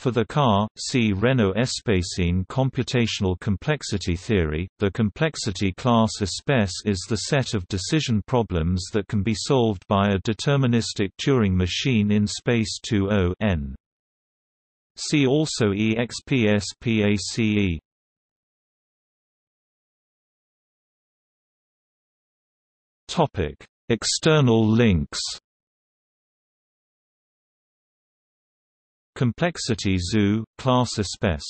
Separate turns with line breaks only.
For the car, see Renault Espace in computational complexity theory. The complexity class ESPACE is the set of decision problems that can be solved by a deterministic Turing machine in space 2 n. See also EXPSPACE. Topic: External links. Complexity Zoo, class ESPACE